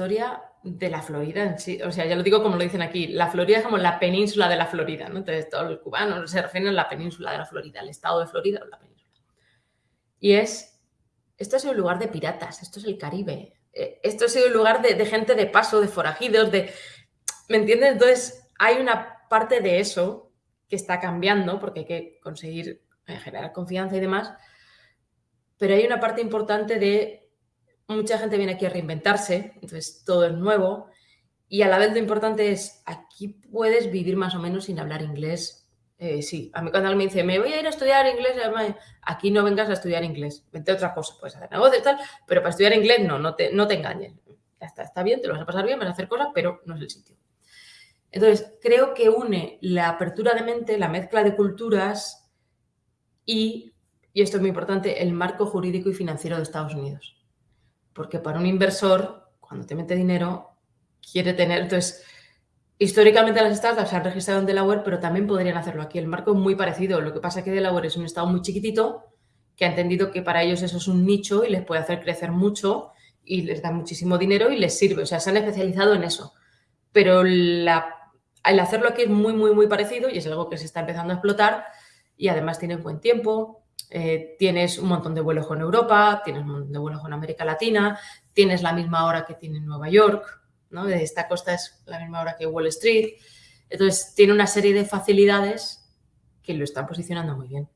historia de la Florida en sí. O sea, ya lo digo como lo dicen aquí, la Florida es como la península de la Florida. Entonces, todos los cubanos se refieren a la península de la Florida, el estado de Florida o la península. Y es, esto ha sido un lugar de piratas, esto es el Caribe, eh, esto ha sido un lugar de, gente de paso, de forajidos, de... ¿Me entiendes? Entonces, hay una parte de eso que está cambiando, porque hay que conseguir eh, generar confianza y demás, pero hay una parte importante de mucha gente viene aquí a reinventarse, entonces todo es nuevo. Y a la vez lo importante es, aquí puedes vivir más o menos sin hablar inglés. Eh, sí, a mí cuando alguien me dice, me voy a ir a estudiar inglés, aquí no vengas a estudiar inglés. Vente a otra cosa, puedes hacer negocios y tal, pero para estudiar inglés no, no te, no te engañes. Está, está bien, te lo vas a pasar bien, vas a hacer cosas, pero no es el sitio. Entonces, creo que une la apertura de mente, la mezcla de culturas y, y esto es muy importante, el marco jurídico y financiero de Estados Unidos porque para un inversor, cuando te mete dinero, quiere tener, entonces, históricamente las startups se han registrado en Delaware, pero también podrían hacerlo aquí. El marco es muy parecido, lo que pasa es que Delaware es un estado muy chiquitito que ha entendido que para ellos eso es un nicho y les puede hacer crecer mucho y les da muchísimo dinero y les sirve, o sea, se han especializado en eso. Pero la, el hacerlo aquí es muy, muy, muy parecido y es algo que se está empezando a explotar y además tiene buen tiempo, eh, tienes un montón de vuelos con Europa, tienes un montón de vuelos con América Latina, tienes la misma hora que tiene Nueva York, ¿no? De esta costa es la misma hora que Wall Street. Entonces, tiene una serie de facilidades que lo están posicionando muy bien.